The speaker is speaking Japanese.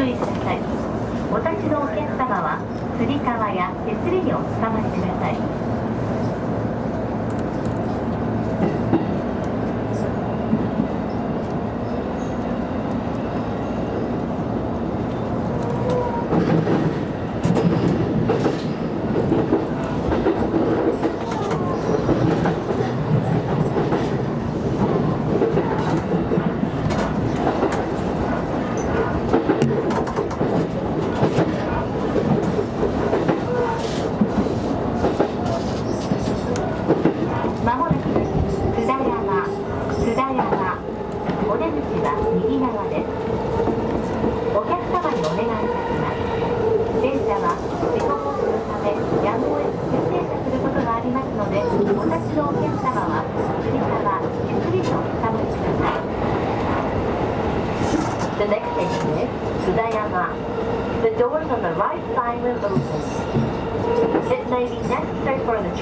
注意ください。お立ちのお客様はつり革や手すりにおつかまりください。まもなく津田山津田山お出口は右側ですお客様にお願いいたします電車は事故防止のためやむを得ず急停車することがありますのでお立ちのお客様はつり革ゆっくりとおつかまりください The next station is Sudayama. The doors on the right side will open. It may be necessary for the